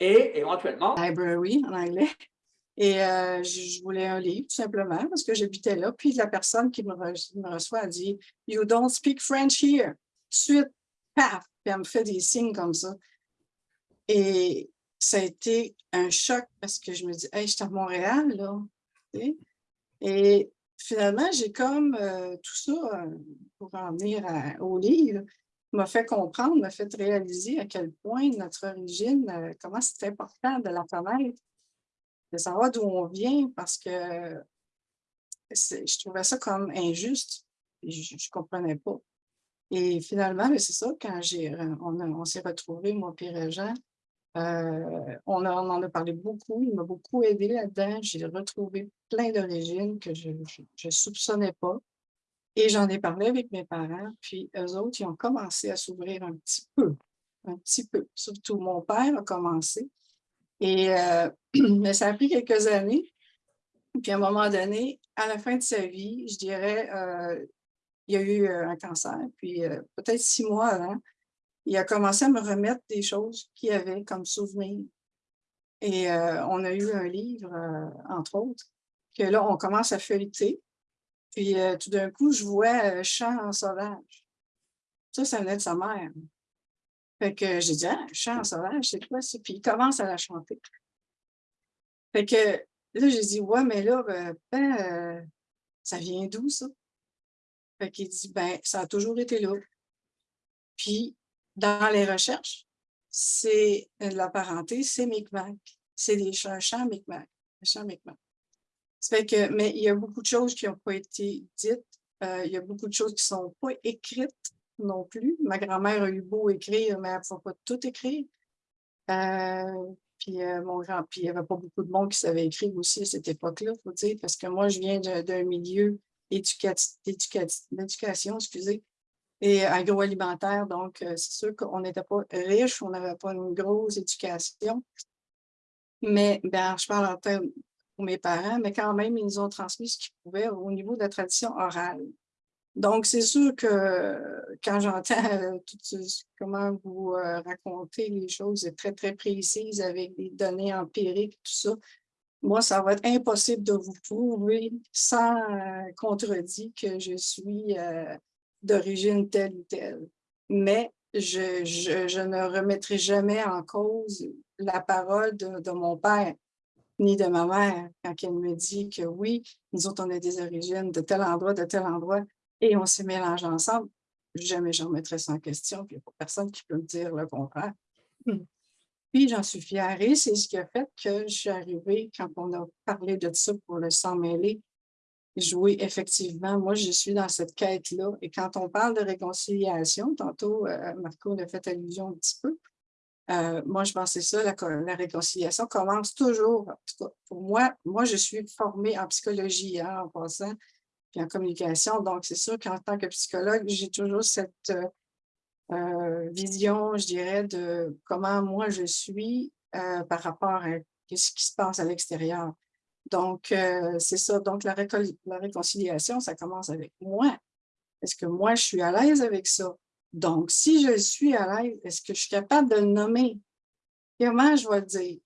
Et éventuellement? Library en anglais. Et euh, je, voulais un livre, tout simplement, parce que j'habitais là. Puis la personne qui me, me reçoit a dit « You don't speak French here ». Suite, paf! Puis elle me fait des signes comme ça. Et ça a été un choc parce que je me dis « Hey, je suis à Montréal, là. »? Et finalement, j'ai comme euh, tout ça, euh, pour en venir au livre, m'a fait comprendre, m'a fait réaliser à quel point notre origine, euh, comment c'est important de la connaître, de savoir d'où on vient, parce que je trouvais ça comme injuste. Je ne comprenais pas. Et finalement, ben, c'est ça, quand euh, on, on s'est retrouvés, moi et Régent, euh, on, on en a parlé beaucoup, il m'a beaucoup aidé là-dedans. J'ai retrouvé plein d'origines que je ne soupçonnais pas. Et j'en ai parlé avec mes parents, puis eux autres, ils ont commencé à s'ouvrir un petit peu, un petit peu. Surtout mon père a commencé. Et euh, mais ça a pris quelques années. Puis à un moment donné, à la fin de sa vie, je dirais, euh, il y a eu euh, un cancer. Puis peut-être six mois avant, il a commencé à me remettre des choses qu'il avait comme souvenirs. Et on a eu un livre, entre autres, que là, on commence à feuilleter. Puis euh, tout d'un coup, je vois euh, Chant en sauvage. Ça, ça venait de sa mère. Fait que j'ai dit, ah, Chant sauvage, c'est quoi ça? Puis il commence à la chanter. Fait que là, j'ai dit, ouais, mais là, ben, euh, ça vient d'où ça? Fait qu'il dit, ben, ça a toujours été là. Puis, dans les recherches, c'est euh, la parenté, c'est Micmac. C'est des chants, chants Micmac. Chants Micmac. Que, mais il y a beaucoup de choses qui n'ont pas été dites. euh, il y a beaucoup de choses qui ne sont pas écrites non plus. Ma grand-mère a eu beau écrire, mais elle ne pas tout écrire. Euh, puis euh, mon grand, puis il n'y avait pas beaucoup de monde qui savait écrire aussi à cette époque-là, faut dire, parce que moi, je viens d'un milieu éducati- d'éducati- d'éducation, excusez, et agroalimentaire, donc c'est sûr qu'on n'était pas riche, on n'avait pas une grosse éducation. Mais ben, je parle en termes pour mes parents, mais quand même, ils nous ont transmis ce qu'ils pouvaient au niveau de la tradition orale. Donc, c'est sûr que quand j'entends euh, comment vous euh, racontez les choses très, très précises avec des données empiriques, tout ça, moi, ça va être impossible de vous prouver sans euh, contredit que je suis euh, d'origine telle ou telle. Mais je, je, ne remettrai jamais en cause la parole de mon père ni de ma mère quand elle me dit que oui, nous autres, on a des origines de tel endroit, de tel endroit, et on s'est mélangés ensemble. Jamais je remettrai ça en question, puis il n'y a pas personne qui peut me dire le contraire. Puis j'en suis fière et c'est ce qui a fait que je suis arrivée, quand on a parlé de ça pour le sang mêlé, oui, effectivement, moi, je suis dans cette quête-là. Et quand on parle de réconciliation, tantôt, euh, Marco a fait allusion un petit peu, euh, moi, je pensais ça, la, co- la réconciliation commence toujours, en tout cas, pour moi, moi, je suis formée en psychologie, hein, en passant, puis en communication. Donc, c'est sûr qu'en tant que psychologue, j'ai toujours cette euh, euh, vision, je dirais, de comment moi je suis par rapport à ce qui se passe à l'extérieur. Donc, c'est ça. Donc, la réconciliation, ça commence avec moi. Est-ce que moi, je suis à l'aise avec ça? Donc, si je suis à l'aise, est-ce que je suis capable de le nommer? Comment je vais le dire?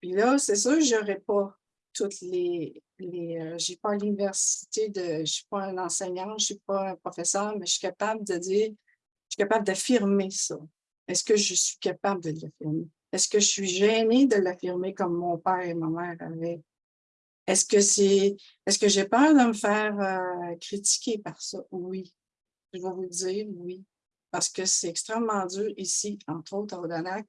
Puis là, c'est sûr, je n'aurai pas toutes les... euh, je n'ai pas l'université, de, je ne suis pas un enseignant, je ne suis pas un professeur, mais je suis capable de dire, je suis capable d'affirmer ça. Est-ce que je suis capable de l'affirmer? Est-ce que je suis gênée de l'affirmer comme mon père et ma mère avaient? Est-ce que c'est, est-ce que j'ai peur de me faire euh, critiquer par ça? Oui. Je vais vous le dire, oui. Parce que c'est extrêmement dur ici, entre autres à Odanak.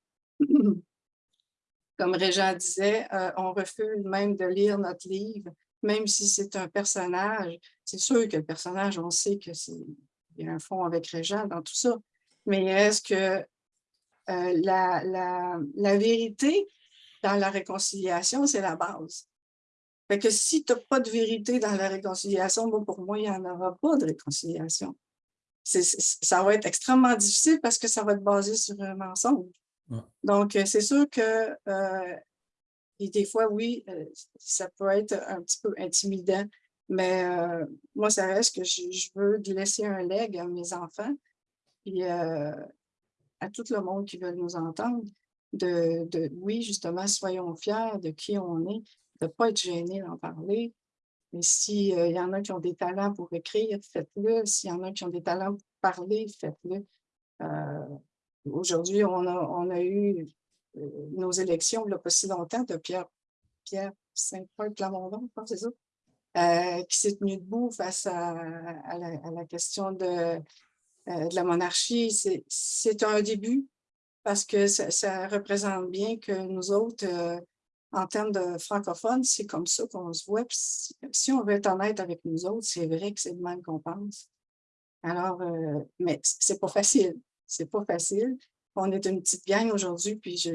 Comme Régent disait, euh, on refuse même de lire notre livre, même si c'est un personnage. C'est sûr que le personnage, on sait que c'est il y a un fond avec Régent dans tout ça. Mais est-ce que euh, la, la, la vérité dans la réconciliation, c'est la base? Fait que si tu n'as pas de vérité dans la réconciliation, bon, pour moi, il n'y en aura pas de réconciliation. Ça va être extrêmement difficile parce que ça va être basé sur un mensonge. Ouais. Donc, euh, c'est sûr que euh, et des fois, oui, euh, ça peut être un petit peu intimidant, mais euh, moi, ça reste que je, je veux laisser un leg à mes enfants et euh, à tout le monde qui veut nous entendre. de, de, oui, justement, soyons fiers de qui on est, de ne pas être gêné d'en parler. Mais s'il euh, y en a qui ont des talents pour écrire, faites-le. S'il y en a qui ont des talents pour parler, faites-le. Euh, aujourd'hui, on a, eu euh, nos élections il n'y a pas si longtemps de Pierre, Pierre Saint-Paul Plamondon, c'est ça, qui s'est tenu debout face à, la, question de, la monarchie. C'est un début, parce que ça, représente bien que nous autres, en termes de francophones, c'est comme ça qu'on se voit. si, on veut être honnête avec nous autres, c'est vrai que c'est le même qu'on pense. Alors, euh, mais c'est pas facile. C'est pas facile. On est une petite gang aujourd'hui, puis je,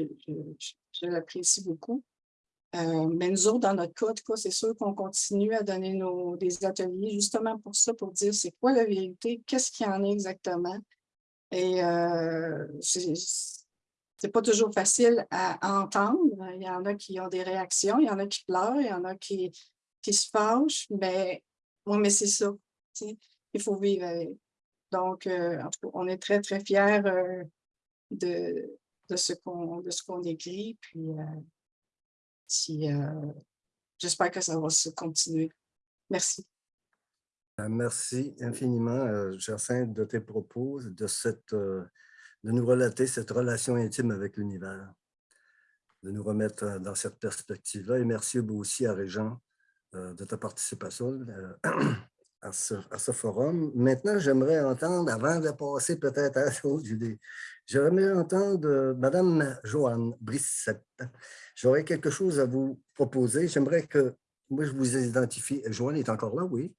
l'apprécie beaucoup. Euh, mais nous autres, dans notre cas c'est sûr qu'on continue à donner nos, des ateliers justement pour ça, pour dire c'est quoi la vérité, qu'est-ce qu'il y en a exactement. Et euh, c'est pas toujours facile à entendre. Il y en a qui ont des réactions, il y en a qui pleurent, il y en a qui, qui se fâchent, mais, oui, mais c'est ça. Il faut vivre avec. Donc, euh, on est très, très fiers euh, de, de ce qu'on écrit. Puis, euh, si, j'espère que ça va se continuer. Merci. Merci infiniment, Jacinthe, de tes propos, de cette de nous relater cette relation intime avec l'univers, de nous remettre euh, dans cette perspective-là. Et merci aussi à Régent euh, de ta participation euh, à ce, forum. Maintenant, j'aimerais entendre, avant de passer peut-être à autre idée, j'aimerais entendre Madame Joanne Brissette. J'aurais quelque chose à vous proposer. J'aimerais que, moi, je vous identifie. Joanne est encore là, oui?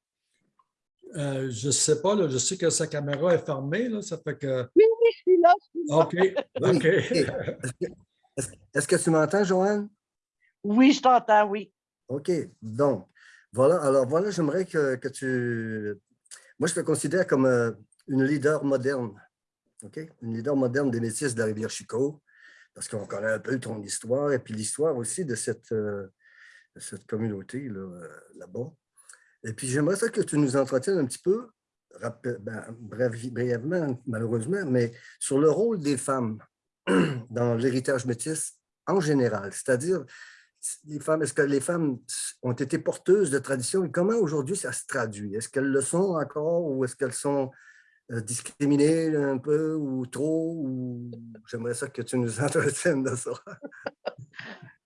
Je ne sais pas, là, je sais que sa caméra est fermée, là, ça fait que... Oui, je suis là. OK, OK. Est-ce que tu m'entends, Joanne? Oui, je t'entends, oui. OK, donc, voilà, alors voilà, j'aimerais que, tu... Moi, je te considère comme euh, une leader moderne, OK? Une leader moderne des métis de la rivière Chico, parce qu'on connaît un peu ton histoire et puis l'histoire aussi de cette, euh, cette communauté euh, là-bas. Et puis, j'aimerais ça que tu nous entretiennes un petit peu ben, brièvement, malheureusement, mais sur le rôle des femmes dans l'héritage métis en général, c'est-à-dire est-ce que les femmes ont été porteuses de traditions et comment aujourd'hui ça se traduit? Est-ce qu'elles le sont encore ou est-ce qu'elles sont euh, discriminées un peu ou trop? J'aimerais ça que tu nous entretiennes de ça.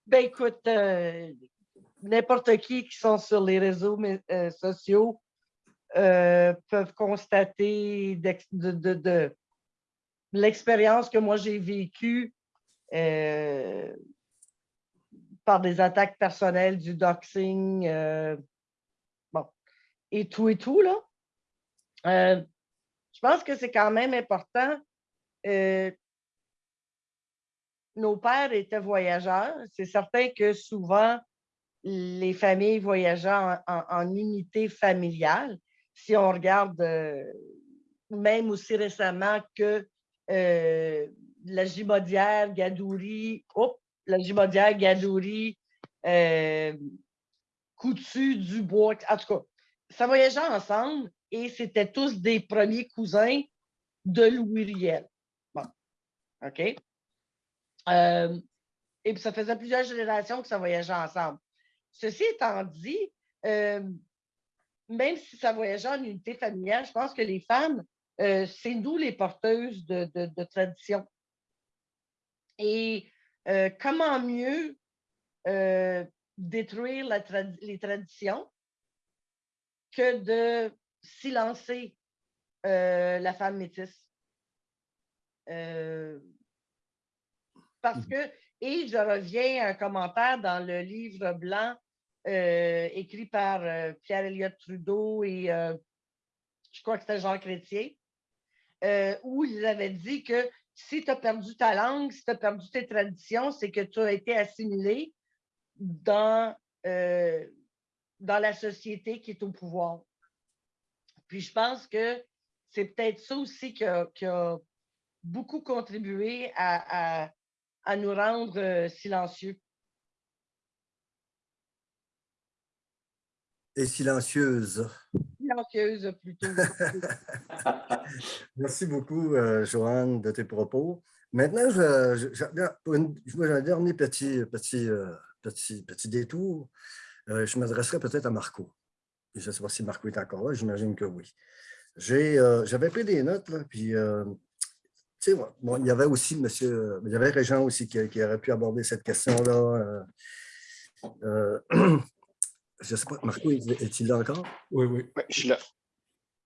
ben écoute, euh, n'importe qui qui sont sur les réseaux euh, sociaux euh, peuvent constater de, l'expérience que moi j'ai vécue euh, par des attaques personnelles, du doxing, bon, et tout et tout, là. je pense que c'est quand même important. nos pères étaient voyageurs. C'est certain que souvent, les familles voyageaient en unité familiale si on regarde euh, même aussi récemment que euh, la Gimodière, Gadouri, oh, la Gimodière, Gadouri, euh, Coutu, Dubois, en tout cas, ça voyageait ensemble et c'était tous des premiers cousins de Louis Riel. Bon, OK? et puis, ça faisait plusieurs générations que ça voyageait ensemble. Ceci étant dit, même si ça voyageait en unité familiale, je pense que les femmes, euh, c'est nous les porteuses de, de, tradition. Et euh, comment mieux euh, détruire les traditions que de silencer la femme métisse? parce mmh. que, et je reviens à un commentaire dans le livre blanc euh, écrit par euh, pierre Elliott Trudeau et euh, je crois que c'était Jean Chrétien, où ils avaient dit que si tu as perdu ta langue, si tu as perdu tes traditions, c'est que tu as été assimilé dans, dans la société qui est au pouvoir. Puis je pense que c'est peut-être ça aussi qui a, beaucoup contribué à nous rendre silencieux. Et silencieuse. Silencieuse plutôt. Merci beaucoup, euh, Joanne, de tes propos. Maintenant, je, un dernier petit, petit, euh, petit, petit détour. Euh, je m'adresserai peut-être à Marco. Je ne sais pas si Marco est encore là, j'imagine que oui. Euh, J'avais pris des notes, là, puis euh, tu sais, bon, il y avait aussi monsieur, il y avait Régent aussi qui, qui aurait pu aborder cette question-là. euh, euh, je ne sais pas, Marco, est- est-il là encore? Oui, oui. Je suis là.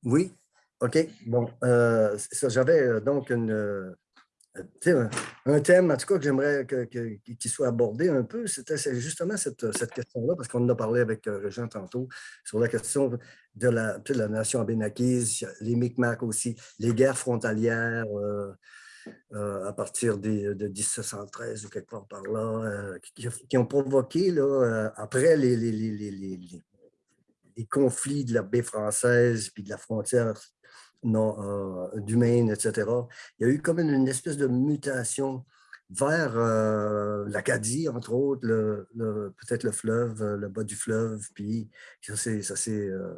Oui, OK. Bon, euh, j'avais donc une, euh, un, thème, en tout cas, que j'aimerais qu'il soit abordé un peu. C'était justement cette, cette question-là, parce qu'on en a parlé avec euh, Régent tantôt, sur la question de la, sais, la nation abénakise, les Micmacs aussi, les guerres frontalières euh, euh, à partir de 1713 ou quelque part par là, euh, qui, ont provoqué, là, euh, après les- les- les- les- les conflits de la baie française puis de la frontière non, euh, du Maine, etc. Il y a eu comme une, espèce de mutation vers euh, l'Acadie, entre autres, le- peut-être le fleuve, euh, le bas du fleuve, puis ça c'est... euh,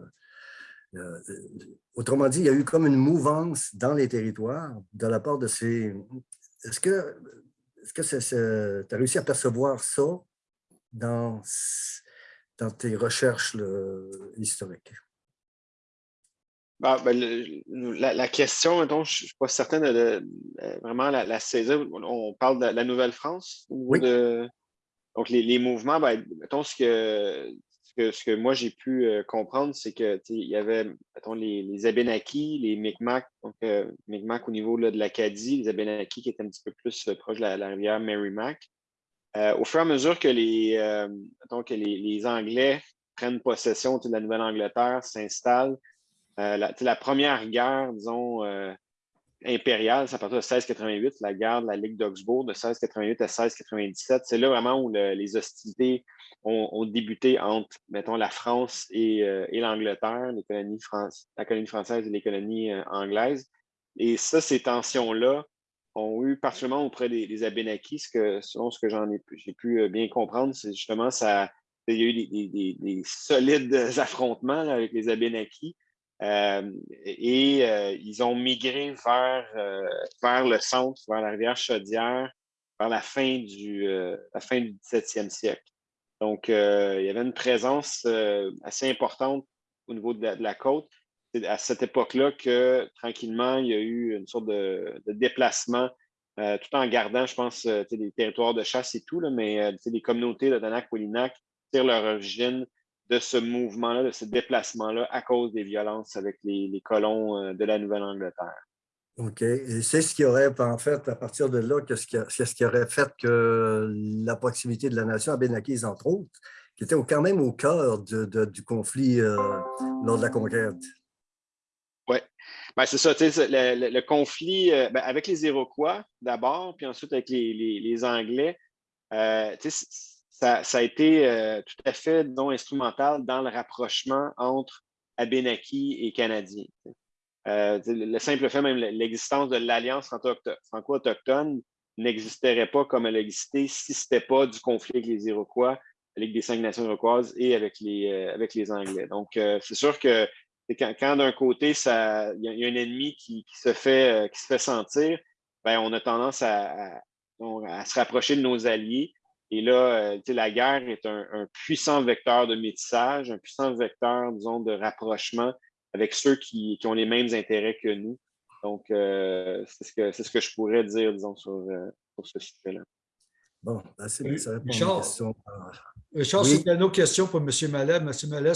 autrement dit, il y a eu comme une mouvance dans les territoires de la part de ces... Est-ce que est-ce que tu as réussi à percevoir ça dans, tes recherches historiques? Ah, ben, le- la, la question, mettons, je ne suis pas certain de, de- euh, vraiment la, la saisir. On parle de la Nouvelle-France Oui. de. Donc, les, les mouvements, ben, mettons, ce que, ce que, ce que moi j'ai pu euh, comprendre, c'est que il y avait, mettons, les, les Abénakis, les Micmacs, donc euh, Micmacs au niveau là, de l'Acadie, les Abénakis qui étaient un petit peu plus euh, proches de la, la rivière Merrimack. Au fur et à mesure que les, mettons, que les, les Anglais prennent possession de la Nouvelle-Angleterre, s'installent, euh, la, première guerre, disons, euh, impériale, c'est à partir de 1688, la guerre de la Ligue d'Augsbourg de 1688 à 1697. C'est là vraiment où le- les hostilités ont, débuté entre, mettons, la France et, euh, et l'Angleterre, les colonies la colonie française et les colonies. Et ça, ces tensions-là ont eu, particulièrement auprès des, des Abénakis, ce que, selon ce que j'en ai, j'ai pu bien comprendre, c'est justement ça. Il y a eu des, des- des- des solides affrontements avec les Abénakis. Euh, et euh, ils ont migré vers, euh, vers le centre, vers la rivière Chaudière, vers la fin du, la fin du 17e siècle. Donc, il y avait une présence assez importante au niveau de la, côte. C'est à cette époque-là que, tranquillement, il y a eu une sorte de, déplacement, tout en gardant, je pense, des territoires de chasse et tout, là, mais des communautés de Danak-Wolinak tirent leur origine de ce mouvement-là, de ce déplacement-là, à cause des violences avec les, les colons euh, de la Nouvelle-Angleterre. OK. Et c'est ce qui aurait, en fait, à partir de là, qu'est-ce qui, qu'est-ce qui aurait fait que la proximité de la nation abénakise, entre autres, qui était quand même au cœur de- de- du conflit euh, lors de la conquête. Ben, c'est ça, le, le- le conflit euh, ben, avec les Iroquois d'abord, puis ensuite avec les, les- les Anglais, euh, ça, a été euh, tout à fait non instrumental dans le rapprochement entre Abénakis et Canadiens. Euh, le, le simple fait, même l'existence de l'Alliance franco- franco-autochtone n'existerait pas comme elle existait si ce n'était pas du conflit avec les Iroquois, Ligue des cinq nations iroquoises et avec les, euh, avec les Anglais. Donc, c'est sûr que quand, d'un côté, il y, a- un ennemi qui, se, fait, qui se fait sentir, ben, on a tendance à se rapprocher de nos alliés. Et là, euh, tu sais, la guerre est un, un puissant vecteur de métissage, un puissant vecteur, disons, de rapprochement avec ceux qui, qui ont les mêmes intérêts que nous. Donc, euh, c'est ce, que- c'est ce que je pourrais dire, disons, sur, euh, sur ce sujet-là. Bon, ben, c'est bien, ça répond à une question. euh, Richard, Oui. c'était une autre question pour M. Mallet. M. Mallet,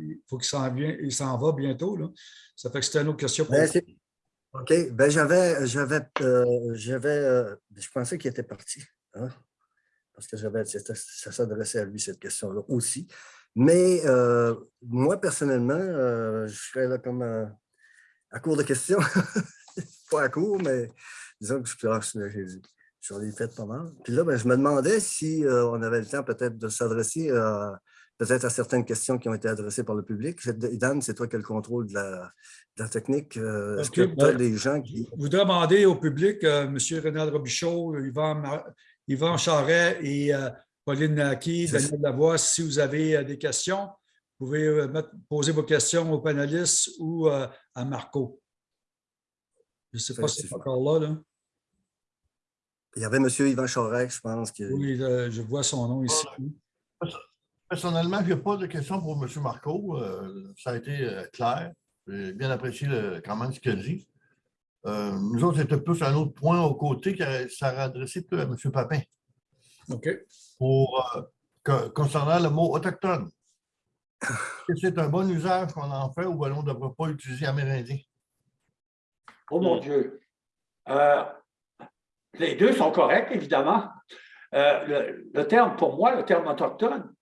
il faut qu'il s'en vienne- il s'en va bientôt. Là. Ça fait que c'était une autre question pour Ben, c'est- OK. Ben, j'avais, j'avais, euh, j'avais, euh, je pensais qu'il était parti. hein, Parce que j'avais, ça s'adressait à lui, cette question-là aussi. Mais euh, moi, personnellement, euh, je serais là comme euh, à court de questions. pas à court, mais disons que je, je- j'en ai fait pas mal. Puis là, ben, je me demandais si euh, on avait le temps peut-être de s'adresser peut-être à certaines questions qui ont été adressées par le public. Dan, c'est toi qui as le contrôle de la, de la technique. Est-ce que tu as ben, des gens qui. Je voudrais demander au public, M. Renald Robichaud, Yvan, Yvan Charret et euh, Pauline Naki, Daniel Lavoie, si vous avez euh, des questions, vous pouvez euh, mettre- poser vos questions aux panélistes ou euh, à Marco. Je ne sais pas si c'est encore là. là. Il y avait M. Yvan Charest, je pense. Que... Oui, euh, je vois son nom ici. Personnellement, je n'ai pas de questions pour M. Marco. Euh, ça a été euh, clair. J'ai bien apprécié le- quand même ce qu'il dit. Euh, nous autres, c'était plus un autre point au côté qui ça adressé plus à M. Papin OK. pour, euh, que- concernant le mot autochtone. Est-ce que c'est un bon usage qu'on en fait ou on ne devrait pas utiliser amérindien? Oh mon Dieu. Euh, les deux sont corrects, évidemment. Euh, le, le terme, pour moi, le terme autochtone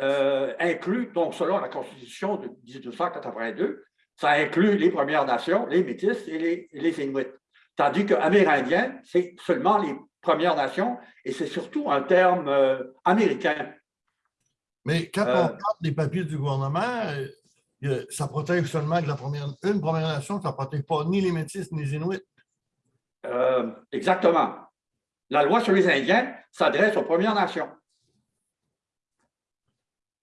euh, inclut, donc selon la Constitution de 1882, ça inclut les Premières Nations, les Métis et les, Inuits. Tandis que amérindien, c'est seulement les Premières Nations et c'est surtout un terme euh, américain. Mais quand Euh. on regarde les papiers du gouvernement, euh, ça protège seulement que la première, une première nation, ça ne protège pas ni les Métis ni les Inuits. Euh, exactement. La loi sur les Indiens s'adresse aux Premières Nations.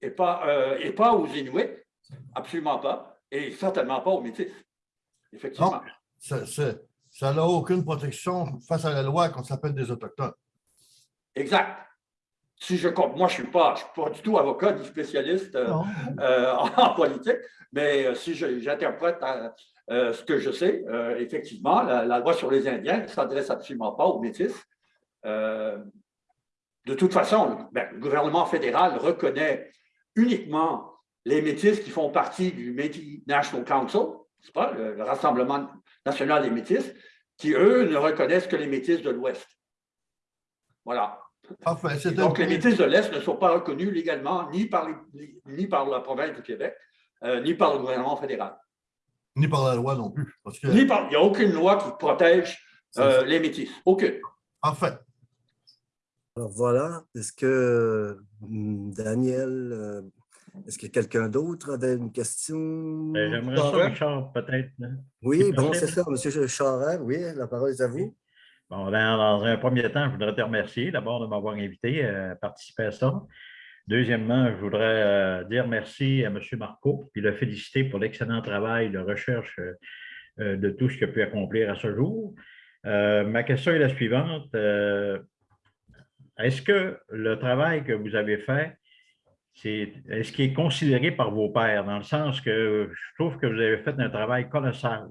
Et pas, et pas aux Inuits, absolument pas, et certainement pas aux Métis. Effectivement. Ça ça- ça n'a aucune protection face à la loi qu'on s'appelle des Autochtones. Exact. Si je compte, moi, je ne suis, pas- je suis pas du tout avocat ni spécialiste euh, euh, en politique, mais euh, si j'interprète euh, ce que je sais, effectivement, la, la loi sur les Indiens ne s'adresse absolument pas aux Métis. De toute façon, ben, le gouvernement fédéral reconnaît uniquement les Métis qui font partie du Métis National Council, c'est pas, le, le Rassemblement national des Métis, qui, eux, ne reconnaissent que les Métis de l'Ouest. Voilà. Donc, le les Métis de l'Est ne sont pas reconnus légalement ni par, les- ni par la province du Québec, euh, ni par le gouvernement fédéral. Ni par la loi non plus. Parce que, Ni par, il n'y a aucune loi qui protège euh, les Métis. Aucune. parfait. Alors voilà, est-ce que hum, Daniel, euh, est-ce que quelqu'un d'autre avait une question? Ben, J'aimerais ça? Richard, peut-être. hein. Oui, bon, c'est ça, M. Charest, oui, la parole est à vous. Bon, dans, dans un premier temps, je voudrais te remercier d'abord de m'avoir invité euh, à participer à ça. Deuxièmement, je voudrais euh, dire merci à M. Marco et le féliciter pour l'excellent travail de recherche euh, de tout ce qu'il a pu accomplir à ce jour. Euh, ma question est la suivante. Euh, Est-ce que le travail que vous avez fait, c'est est-ce qu'il est considéré par vos pairs, dans le sens que je trouve que vous avez fait un travail colossal.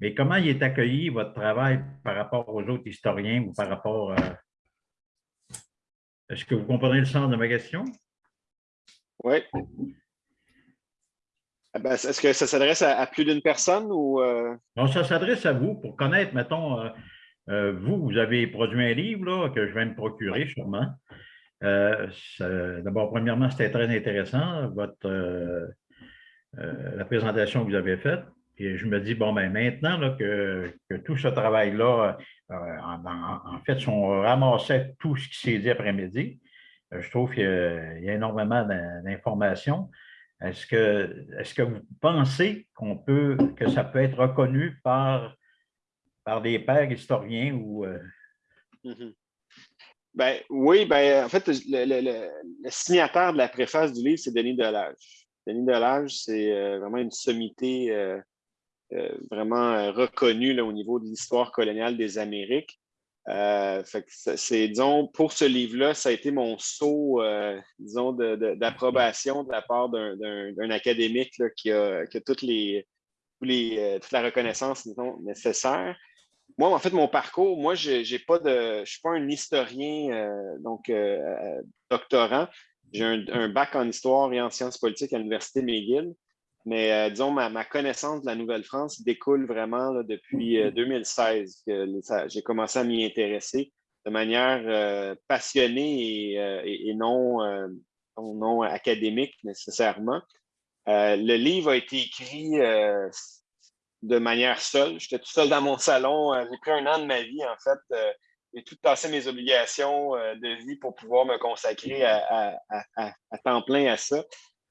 Mais comment il est accueilli, votre travail, par rapport aux autres historiens ou par rapport à... Est-ce que vous comprenez le sens de ma question? Oui. Ah ben, Est-ce que ça s'adresse à, plus d'une personne ou. euh, Donc, ça s'adresse à vous pour connaître, mettons, euh, euh, vous, vous avez produit un livre là, que je vais me procurer sûrement. Euh, D'abord, premièrement, c'était très intéressant, votre, euh, euh, la présentation que vous avez faite. Et je me dis, bon, ben maintenant que, tout ce travail-là, en, fait, si on ramassait tout ce qui s'est dit après-midi, je trouve qu'il y, a énormément d'in- d'informations. Est-ce que, est-ce que vous pensez qu'on peut, que ça peut être reconnu par, par des pères historiens ou mhm. Ben, oui, ben, en fait, le, signataire de la préface du livre, c'est Denis Delage. Denis Delage, c'est euh, vraiment une sommité euh, euh, vraiment reconnue là, au niveau de l'histoire coloniale des Amériques. Pour ce livre-là, ça a été mon saut, disons, d'approbation de, la part d'un, académique là, qui, a, toutes les, toute la reconnaissance disons, nécessaire. Moi, en fait, mon parcours, moi, j'ai pas de, je suis pas un historien, euh, donc euh, euh, doctorant. J'ai un, bac en histoire et en sciences politiques à l'Université McGill. Mais disons, ma, ma connaissance de la Nouvelle-France découle vraiment depuis euh, 2016 que j'ai commencé à m'y intéresser de manière passionnée et, et- non, non, académique nécessairement. Le livre a été écrit de manière seule. J'étais tout seul dans mon salon. Euh, J'ai pris un an de ma vie, en fait. Euh, J'ai tout tassé mes obligations euh, de vie pour pouvoir me consacrer à, temps plein à ça.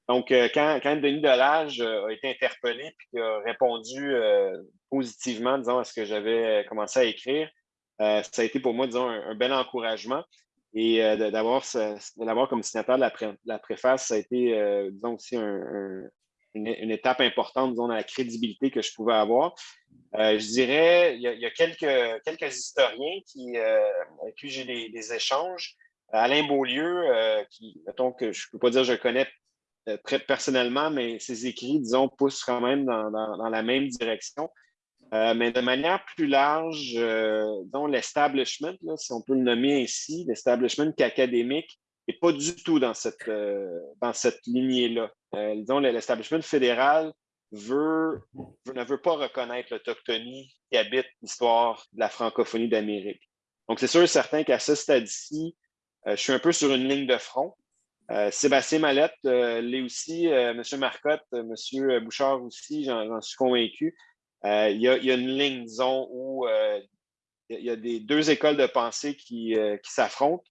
Donc, euh, quand, quand Denis Delage euh, a été interpellé et a répondu euh, positivement, disons, à ce que j'avais commencé à écrire, euh, ça a été pour moi, disons, un, bel encouragement. Et euh, d'avoir comme signataire de la, préface, ça a été, euh, disons, aussi un- une, étape importante disons, dans la crédibilité que je pouvais avoir. Euh, je dirais, il y a, quelques, quelques historiens qui, euh, avec qui j'ai des, échanges. Alain Beaulieu, euh, qui, mettons que je ne peux pas dire que je connais euh, très personnellement, mais ses écrits, disons, poussent quand même dans, dans- dans la même direction. Euh, mais de manière plus large, euh, disons, l'establishment, si on peut le nommer ainsi, l'establishment académique n'est pas du tout dans cette, euh, cette lignée-là. Euh, disons, l'establishment fédéral ne veut pas reconnaître l'autochtonie qui habite l'histoire de la francophonie d'Amérique. Donc, c'est sûr et certain qu'à ce stade-ci, euh, je suis un peu sur une ligne de front. Euh, Sébastien Mallette l'est aussi, M. Marcotte, M. Bouchard aussi, j'en suis convaincu. Il, y a, une ligne, disons, où il y a- des deux écoles de pensée qui, qui s'affrontent.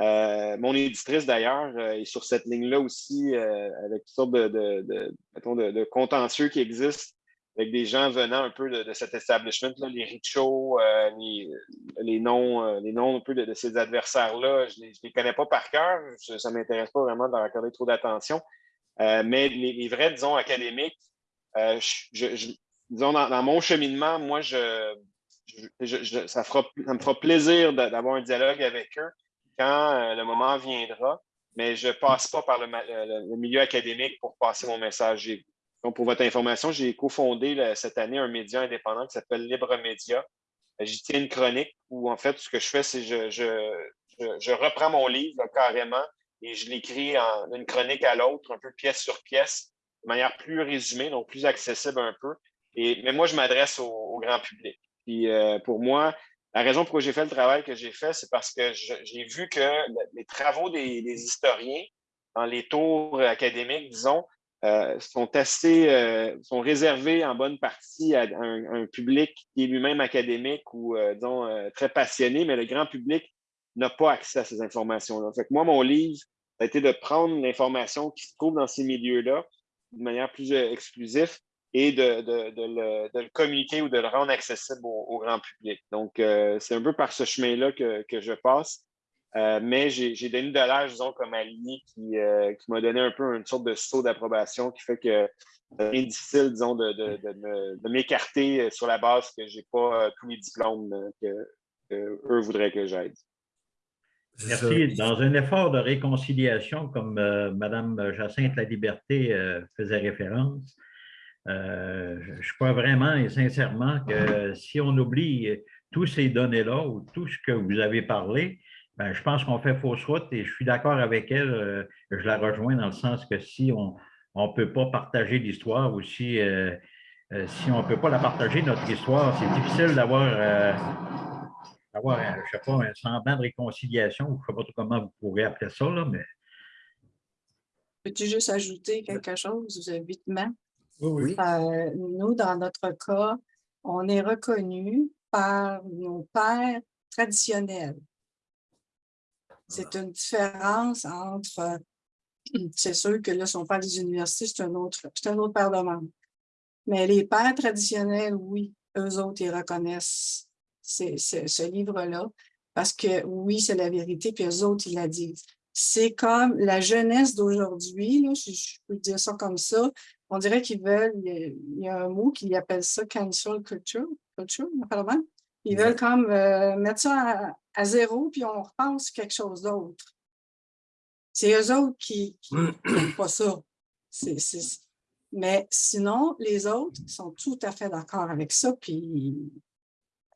Euh, mon éditrice, d'ailleurs, euh, est sur cette ligne-là aussi, euh, avec toutes sortes de, de, contentieux qui existent, avec des gens venant un peu de, cet establishment-là, les euh, les, noms, les un peu de, ces adversaires-là. Je ne les, connais pas par cœur, ça ne m'intéresse pas vraiment de leur accorder trop d'attention. Mais les, vrais, disons, académiques, disons, dans, mon cheminement, moi, je, ça, me fera plaisir d'a- d'avoir un dialogue avec eux quand euh, le moment viendra, mais je ne passe pas par le, ma- le- milieu académique pour passer mon message. Donc, pour votre information, j'ai cofondé cette année un média indépendant qui s'appelle Libre Média. Euh, J'y tiens une chronique où, en fait, ce que je fais, c'est je, je, reprends mon livre carrément et je l'écris d'une chronique à l'autre, un peu pièce sur pièce, de manière plus résumée, donc plus accessible un peu. Et, mais moi, je m'adresse au, grand public. Puis euh, pour moi, la raison pour laquelle j'ai fait le travail que j'ai fait, c'est parce que j'ai vu que le- les travaux des, historiens dans les tours académiques, disons, euh, sont assez euh, réservés en bonne partie à un, public qui est lui-même académique ou, euh, disons, euh, très passionné, mais le grand public n'a pas accès à ces informations-là. Fait que moi, mon livre, ça a été de prendre l'information qui se trouve dans ces milieux-là de manière plus euh, exclusive et de, de, de le, de le communiquer ou de le rendre accessible au, au grand public. Donc, euh, c'est un peu par ce chemin-là que, que je passe. Euh, mais j'ai j'ai Denis Delage, disons, comme allié qui, euh, qui m'a donné un peu une sorte de saut d'approbation qui fait que c'est difficile, disons, de, de, de de m'écarter sur la base que j'ai pas euh, tous les diplômes que, que eux voudraient que j'aide. Merci. Dans un effort de réconciliation, comme euh, Mme Jacinthe La Liberté euh, faisait référence, euh, je- crois vraiment et sincèrement que si on oublie tous ces données-là ou tout ce que vous avez parlé, ben, je pense qu'on fait fausse route et je suis d'accord avec elle. euh, je la rejoins dans le sens que si on ne peut pas partager l'histoire ou si, euh, euh, si on ne peut pas la partager, notre histoire, c'est difficile d'avoir euh, d'avoir, sais pas, un semblant de réconciliation, je ne sais pas comment vous pourrez appeler ça, là, mais Peux-tu juste ajouter quelque chose euh, vitement? Euh, nous, dans notre cas, on est reconnu par nos pères traditionnels. C'est une différence entre, c'est sûr que là, si on parle des universités, c'est un autre, c'est un autre de manches. Mais les pères traditionnels, oui, eux autres, ils reconnaissent ce livre-là parce que oui, c'est la vérité, puis eux autres, ils la disent. C'est comme la jeunesse d'aujourd'hui, je, je peux dire ça comme ça, on dirait qu'ils veulent, il y, a, un mot qui appelle ça cancel culture, culture. Ils veulent comme euh, mettre ça à, à zéro, puis on repense quelque chose d'autre. C'est eux autres qui n'aiment pas ça. Mais sinon, les autres sont tout à fait d'accord avec ça. Puis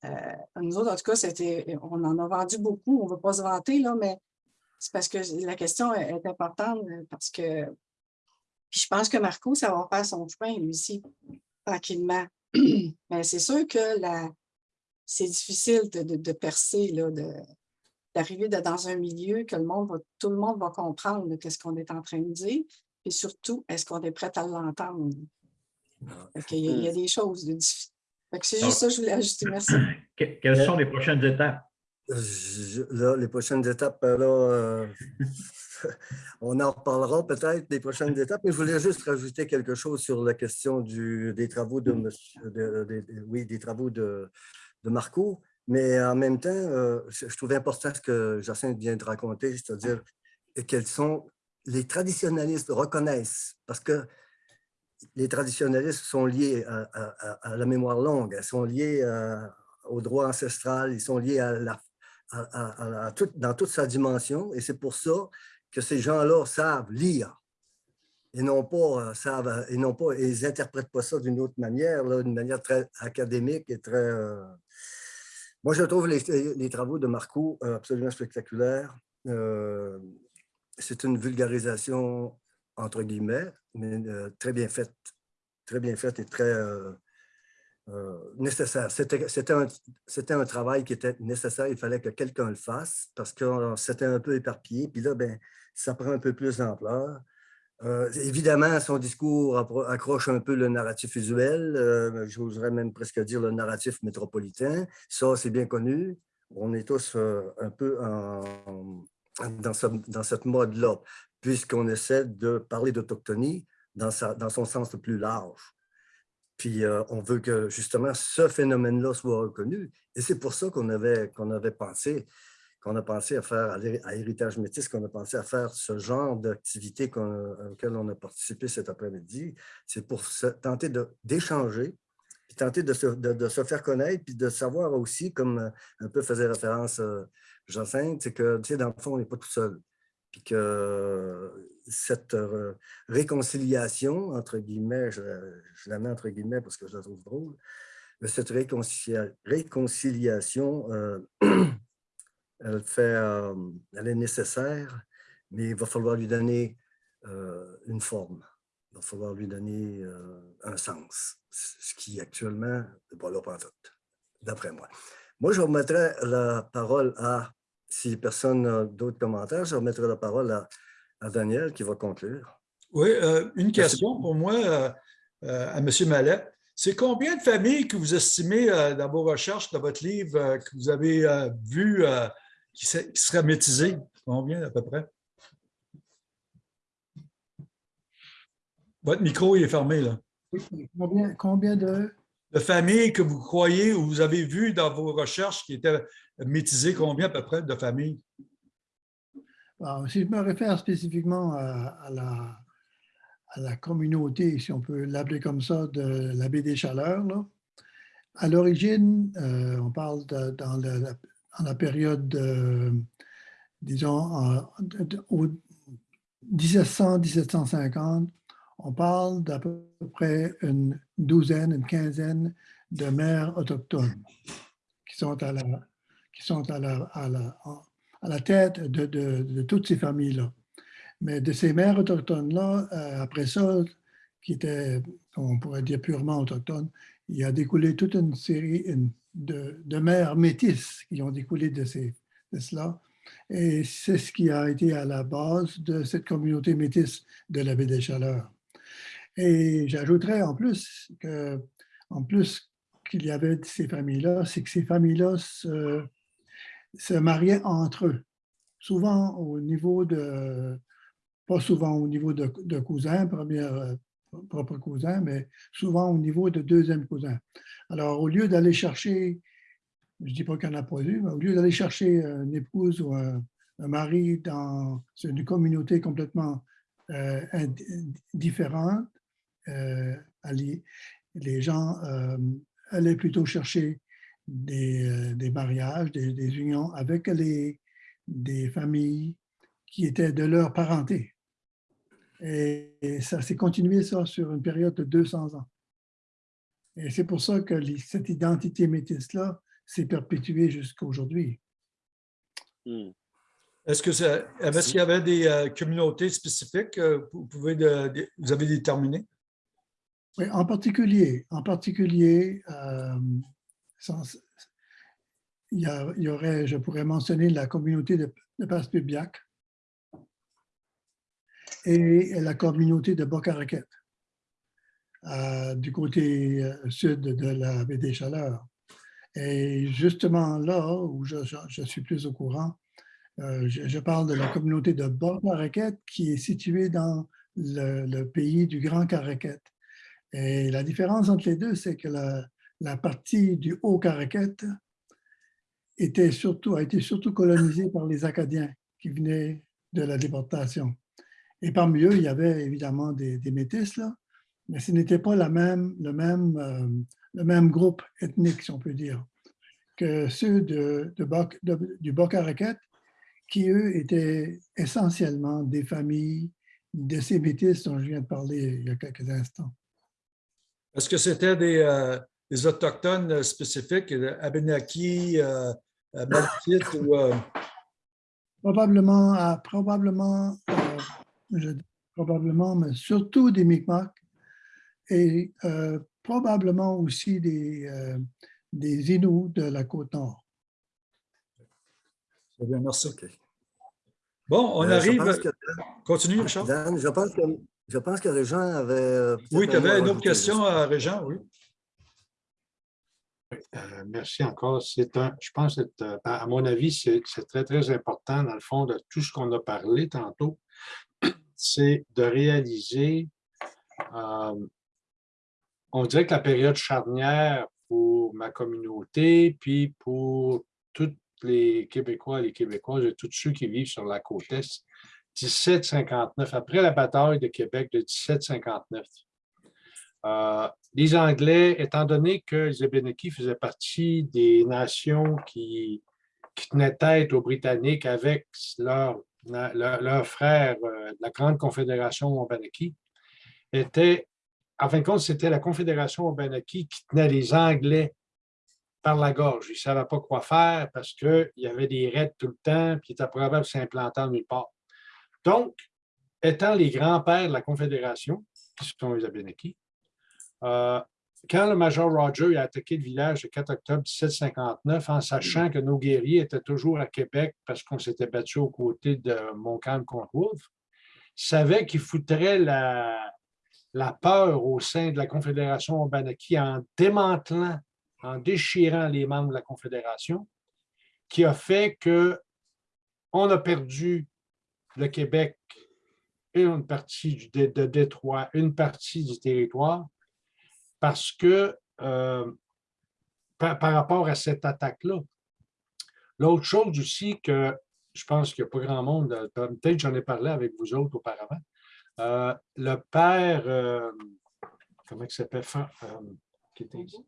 euh, nous autres, en tout cas, on en a vendu beaucoup. On ne veut pas se vanter, là, mais c'est parce que la question est, importante euh, parce que puis je pense que Marco, ça va faire son chemin, lui aussi, tranquillement. Mais c'est sûr que la, c'est difficile de, de- de percer, d'arriver de- dans un milieu que le monde va, tout le monde va comprendre là, qu'est-ce qu'on est en train de dire. Et surtout, est-ce qu'on est prêt à l'entendre? Il y a des choses de difficiles. C'est juste ça que je voulais ajouter. Merci. que- quelles sont les prochaines étapes? Les prochaines étapes, euh, là, euh, on en reparlera peut-être des prochaines étapes, mais je voulais juste rajouter quelque chose sur la question du, des travaux de, monsieur, de- oui, des travaux de, Marco. Mais en même temps, euh, je, je trouvais important ce que Jacinthe vient de raconter, c'est-à-dire quels sont les traditionnalistes reconnaissent, parce que les traditionnalistes sont liés à, la mémoire longue, ils sont liés euh, au droit ancestral, ils sont liés à la, dans toute sa dimension. Et c'est pour ça que ces gens-là savent lire. Et non pas, euh, savent, euh, et non pas, ils n'interprètent pas ça d'une autre manière, d'une manière très académique et très. euh, Moi, je trouve les, travaux de Marco absolument spectaculaires. C'est une vulgarisation entre guillemets, mais très bien faite, très bien faite et très euh, nécessaire. C'était un, un travail qui était nécessaire, il fallait que quelqu'un le fasse parce que euh, c'était un peu éparpillé, puis là, ben, ça prend un peu plus d'ampleur. Euh, évidemment, son discours accroche un peu le narratif usuel, euh, j'oserais même presque dire le narratif métropolitain. Ça, c'est bien connu. On est tous euh, un peu dans, ce, dans cette mode-là, puisqu'on essaie de parler d'autochtonie dans, dans son sens le plus large. Puis euh, on veut que justement ce phénomène-là soit reconnu. Et c'est pour ça qu'on avait, pensé, qu'on a pensé à faire à Héritage Métis, qu'on a pensé à faire ce genre d'activité qu'on- auquel on a participé cet après-midi. C'est pour tenter d'échanger, puis tenter de se, de- de se faire connaître, puis de savoir aussi, comme euh, un peu faisait référence euh, Jacinthe, c'est que, tu sais, dans le fond, on n'est pas tout seul. Puis que cette euh, réconciliation, entre guillemets, je, je la mets entre guillemets parce que je la trouve drôle, mais cette réconcilia- réconciliation, euh, elle, fait, euh, elle est nécessaire, mais il va falloir lui donner une forme. Il va falloir lui donner un sens, ce qui actuellement n'est pas là d'après moi. Moi, je remettrai la parole à, si personne n'a d'autres commentaires, je remettrai la parole à, à Daniel qui va conclure. Oui, euh, une question pour moi euh, euh, à M. Mallet. C'est combien de familles que vous estimez euh, dans vos recherches, dans votre livre, euh, que vous avez euh, vu euh, qui, se- qui seraient métisées? Combien à peu près? Votre micro il est fermé, là. Combien, combien de... De familles que vous croyez ou vous avez vues dans vos recherches qui étaient métisées, combien à peu près de familles? Si je me réfère spécifiquement à, la, communauté, si on peut l'appeler comme ça, de la baie des Chaleurs, à l'origine, euh, on parle dans, la, période, de, disons, en- au 1700-1750, on parle d'à peu près une douzaine, une quinzaine de mères autochtones qui sont à la, qui sont à la, à la, à la tête de, de- toutes ces familles-là. Mais de ces mères autochtones-là, euh, après ça, qui étaient, on pourrait dire purement autochtones, il a découlé toute une série de, de mères métisses qui ont découlé de, ces, de cela. Et c'est ce qui a été à la base de cette communauté métisse de la baie des Chaleurs. Et j'ajouterais en plus que, en plus qu'il y avait ces familles-là, c'est que ces familles-là se, se mariaient entre eux, souvent au niveau de, pas souvent au niveau de, cousins, première, euh, propre cousin, mais souvent au niveau de deuxième cousin. Alors, au lieu d'aller chercher, je ne dis pas qu'il n'y en a pas eu, mais au lieu d'aller chercher une épouse ou un, mari dans une communauté complètement euh, différente, euh, les gens allaient plutôt chercher des, euh, des mariages, des, des unions avec les, des familles qui étaient de leur parenté. Et, et ça s'est continué ça sur une période de 200 ans. Et c'est pour ça que les- cette identité métisse-là s'est perpétuée jusqu'à aujourd'hui. Hmm. Est-ce que ça, est-ce qu'il y avait des euh, communautés spécifiques que vous pouvez de- de- vous avez déterminées? Oui, en particulier, en particulier, euh, il, y aurait, je pourrais mentionner la communauté de, de Passepébiac et la communauté de Bocaraquette, euh, du côté euh, sud de la baie des Chaleurs. Et justement là où je, suis plus au courant, euh, je, parle de la communauté de Bocaraquette qui est située dans le, le pays du Grand Caraquette. Et la différence entre les deux, c'est que la, la partie du Haut-Caraquette était surtout, a été surtout colonisée par les Acadiens qui venaient de la déportation. Et parmi eux, il y avait évidemment des, des métis, là, mais ce n'était pas même, le, même, euh, le même groupe ethnique, si on peut dire, que ceux de, de, Boc- du qui, eux, étaient essentiellement des familles de ces métis dont je viens de parler il y a quelques instants. Est-ce que c'était des, euh, des autochtones spécifiques, euh, Abenaki, euh, euh, Malkite ou euh, Probablement, euh, probablement, euh, je dis probablement, mais surtout des Mi'kmaq et euh, probablement aussi des, euh, des Inuits de la côte nord. Très bien, merci. OK. Bon, on Euh, arrive. que- Continue, Richard. Dan, je pense que, je pense que Régent avait. euh, Oui, tu avais une autre question à Régent, oui. Euh, merci encore. C'est un, je pense, que euh, à mon avis, c'est c'est très, très important, dans le fond, de tout ce qu'on a parlé tantôt, c'est de réaliser, euh, on dirait que la période charnière pour ma communauté, puis pour tous les Québécois et les Québécoises et tous ceux qui vivent sur la côte Est, 1759, après la bataille de Québec de 1759. Euh, les Anglais, étant donné que les Abénaquis faisaient partie des nations qui, tenaient tête aux Britanniques avec leurs leur, leur frères, euh, la Grande Confédération Abenaki, était, en fin de compte, c'était la Confédération Abenaki qui tenait les Anglais par la gorge. Ils ne savaient pas quoi faire parce qu'il y avait des raids tout le temps, puis ils étaient probable s'implanter nulle part. Donc, étant les grands-pères de la Confédération, qui sont les Abénaquis, euh, quand le Major Roger a attaqué le village le 4 octobre 1759, en sachant que nos guerriers étaient toujours à Québec parce qu'on s'était battu aux côtés de Montcalm contre Wolfe, savait qu'il foutrait la, la peur au sein de la Confédération Obanaki en démantelant, en déchirant les membres de la Confédération, qui a fait que on a perdu le Québec et une partie de Détroit, une partie du territoire, parce que euh, par, par, rapport à cette attaque-là. L'autre chose aussi que je pense qu'il n'y a pas grand monde, peut-être j'en ai parlé avec vous autres auparavant, euh, le père, euh, comment il s'appelle, qui était ici?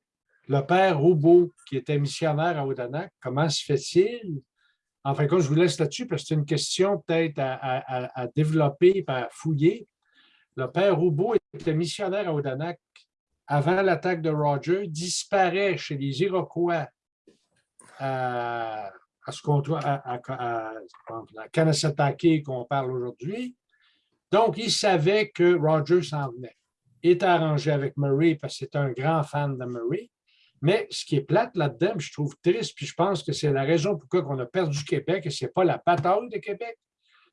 Le père Roubaud, qui était missionnaire à Odanak, comment se fait-il? Enfin, quand je vous laisse là-dessus, parce que c'est une question peut-être à, à, à, développer, à fouiller. Le père Roubaud était missionnaire à Odanak avant l'attaque de Roger, disparaît chez les Iroquois à, à ce qu'on à, à, qu'on parle aujourd'hui. Donc, il savait que Roger s'en venait. Il était arrangé avec Murray parce que c'est un grand fan de Murray. Mais ce qui est plate là-dedans, je trouve triste, puis je pense que c'est la raison pourquoi on a perdu Québec, et ce n'est pas la bataille de Québec,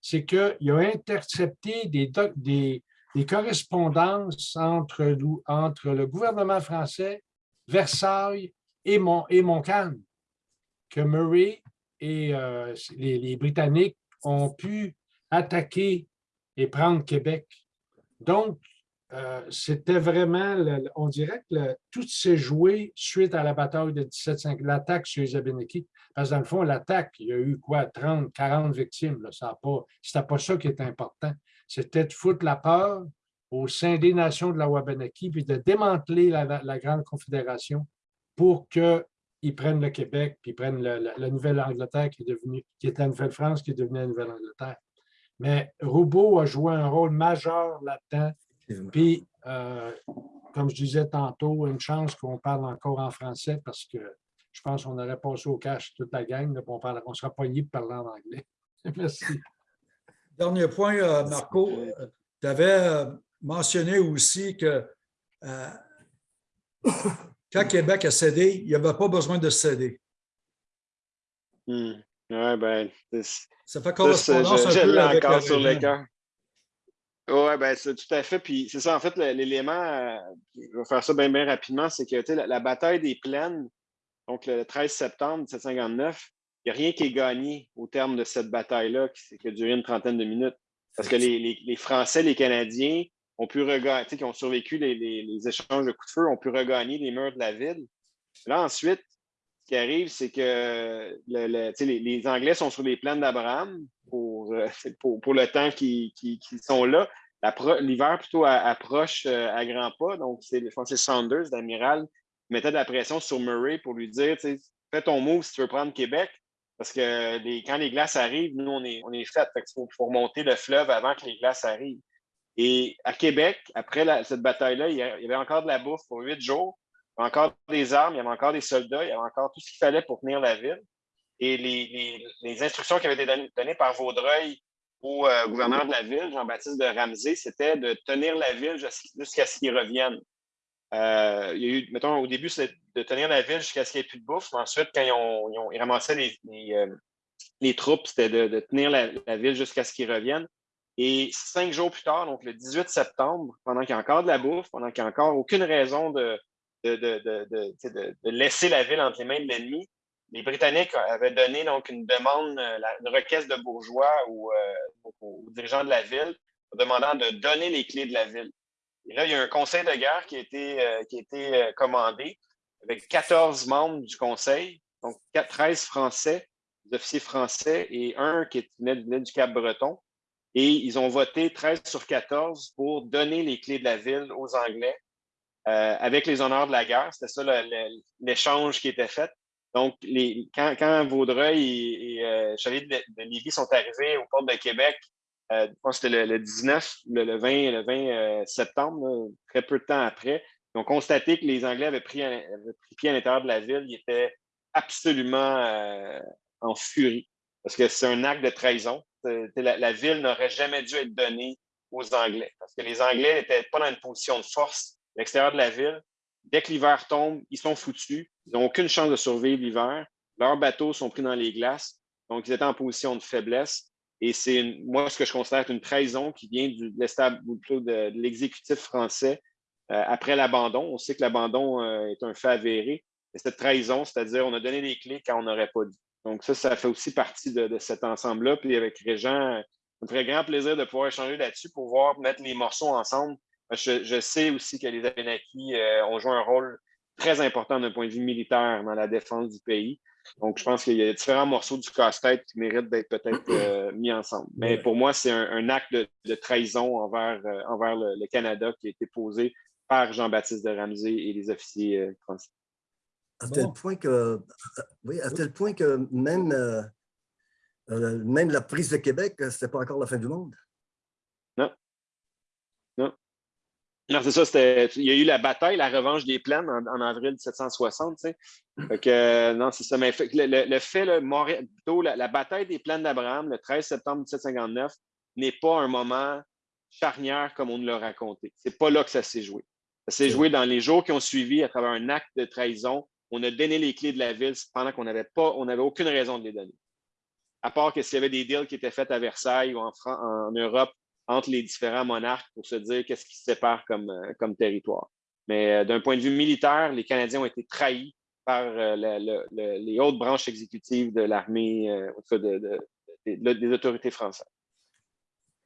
c'est qu'il a intercepté des, des, des correspondances entre, entre le gouvernement français, Versailles et, Mon, et Montcalm, que Murray et euh, les, Britanniques ont pu attaquer et prendre Québec. Donc, euh, c'était vraiment, on dirait que tout s'est joué suite à la bataille de 1750, l'attaque sur les. Parce que dans le fond, l'attaque, il y a eu quoi, 30, 40 victimes. Là, ça pas, pas ça qui était important c'était de foutre la peur au sein des nations de la Wabanaki, puis de démanteler la, la, la Grande Confédération pour qu'ils prennent le Québec, puis prennent le, la, la Nouvelle-Angleterre qui est devenue, qui est la Nouvelle-France, qui est devenue la Nouvelle-Angleterre. Mais Roubaud a joué un rôle majeur là-dedans. Puis, euh, comme je disais tantôt, une chance qu'on parle encore en français parce que je pense qu'on aurait passé au cash toute la gang, là, on, parle, on sera pogné de parler en anglais. Merci. Dernier point, euh, Marco, tu avais mentionné aussi que euh, quand Québec a cédé, il n'y avait pas besoin de céder. Hmm. Ouais, ben, ça fait correspondance je, un peu avec encore sur le cœur. Oui, ben, c'est tout à fait. Puis c'est ça, en fait, l'élément, euh, je vais faire ça bien, bien rapidement, c'est que la, la bataille des plaines, donc le 13 septembre 1759, il n'y a rien qui est gagné au terme de cette bataille-là qui, qui, a duré une trentaine de minutes. Parce que les, les, les Français, les Canadiens ont pu regagner, qui ont survécu les, les, échanges de coups de feu, ont pu regagner les murs de la ville. Là, ensuite, ce qui arrive, c'est que le, le, les, Anglais sont sur les plaines d'Abraham pour, pour, pour, le temps qu'ils qu qu sont là. l'hiver plutôt approche euh, à grands pas. Donc, c'est, je pense que c'est Saunders, l'amiral, qui mettait de la pression sur Murray pour lui dire, fais ton move si tu veux prendre Québec. Parce que quand les glaces arrivent, nous, on est, on est fait. Faut, remonter le fleuve avant que les glaces arrivent. Et à Québec, après cette bataille-là, il y avait encore de la bouffe pour huit jours, il y avait encore des armes, il y avait encore des soldats, il y avait encore tout ce qu'il fallait pour tenir la ville. Et les, instructions qui avaient été données, par Vaudreuil au euh, gouverneur de la ville, Jean-Baptiste de Ramsey, c'était de tenir la ville jus- jusqu'à ce qu'ils reviennent. Euh, il y a eu, mettons, au début, c'était de tenir la ville jusqu'à ce qu'il n'y ait plus de bouffe. Mais ensuite, quand ils, ramassaient euh, les troupes, c'était de, tenir la, ville jusqu'à ce qu'ils reviennent. Et cinq jours plus tard, donc le 18 septembre, pendant qu'il y a encore de la bouffe, pendant qu'il n'y a encore aucune raison de, laisser la ville entre les mains de l'ennemi, les Britanniques avaient donné donc une demande, euh, une requête de bourgeois aux, aux- dirigeants de la ville, demandant de donner les clés de la ville. Et là, il y a un conseil de guerre qui a été, euh, euh, commandé avec 14 membres du conseil, donc 4 13 Français, des officiers français et un qui venait venait du Cap-Breton. Et ils ont voté 13 sur 14 pour donner les clés de la ville aux Anglais euh, avec les honneurs de la guerre. C'était ça l'échange qui était fait. Donc, quand, Vaudreuil et, et de, de Lévis sont arrivés aux portes de Québec, je pense que c'était le, le 19, le, le 20, le 20 euh, septembre, très peu de temps après, ils ont constaté que les Anglais avaient pris, pris pied à l'intérieur de la ville. Ils étaient absolument euh, en furie parce que c'est un acte de trahison. La, la ville n'aurait jamais dû être donnée aux Anglais parce que les Anglais n'étaient pas dans une position de force à l'extérieur de la ville. Dès que l'hiver tombe, ils sont foutus. Ils n'ont aucune chance de survivre l'hiver. Leurs bateaux sont pris dans les glaces. Donc, ils étaient en position de faiblesse. Et c'est moi ce que je considère une trahison qui vient du, de l'exécutif français euh, après l'abandon. On sait que l'abandon euh, est un fait avéré. Mais cette trahison, c'est-à-dire on a donné les clés quand on n'aurait pas dit. Donc, ça, ça fait aussi partie de, cet ensemble-là. Puis avec Régent, ça me ferait grand plaisir de pouvoir échanger là-dessus pour voir mettre les morceaux ensemble. Je, sais aussi que les Abenaki euh, ont joué un rôle très important d'un point de vue militaire dans la défense du pays. Donc, je pense qu'il y a différents morceaux du casse-tête qui méritent d'être peut-être euh, mis ensemble. Mais pour moi, c'est un, un acte de, de trahison envers, euh, envers le, le Canada qui a été posé par Jean-Baptiste de Ramsey et les officiers euh, français. À tel point que, oui, à tel point que même, euh, euh, même la prise de Québec, ce n'était pas encore la fin du monde. Non, c'est ça. c'était- Il y a eu la bataille, la revanche des plaines en, en avril 1760. Tu sais. Fait que, euh, non, c'est ça. Mais fait le, le- le fait, Montréal- plutôt la, la bataille des plaines d'Abraham, le 13 septembre 1759, n'est pas un moment charnière comme on nous l'a raconté. C'est pas là que ça s'est joué. Ça s'est joué dans les jours qui ont suivi à travers un acte de trahison. On a donné les clés de la ville pendant qu'on n'avait pas, on n'avait aucune raison de les donner. À part que s'il y avait des deals qui étaient faits à Versailles ou en, Fran- en Europe entre les différents monarques pour se dire qu'est-ce qui se sépare comme, euh, territoire. Mais euh, d'un point de vue militaire, les Canadiens ont été trahis par euh, le- le- le- les hautes branches exécutives de l'armée, de- de- de- de- des autorités françaises.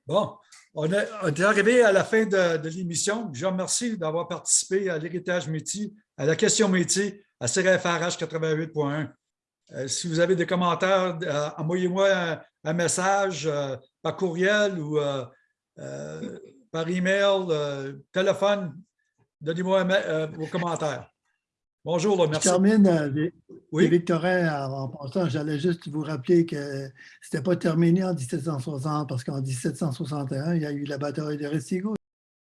Bon, on, est- arrivé à la fin de, l'émission. Je remercie d'avoir participé à l'héritage métier, à la question métier, à CRFRH 88.1. Euh, si vous avez des commentaires, envoyez-moi un, message par courriel ou euh, par email, euh, téléphone. Donnez-moi euh, vos commentaires. Bonjour, là, Je merci. termine, Oui? Victorin, en en passant, j'allais juste vous rappeler que ce n'était pas terminé en 1760 parce qu'en 1761, il y a eu la bataille de Restigo.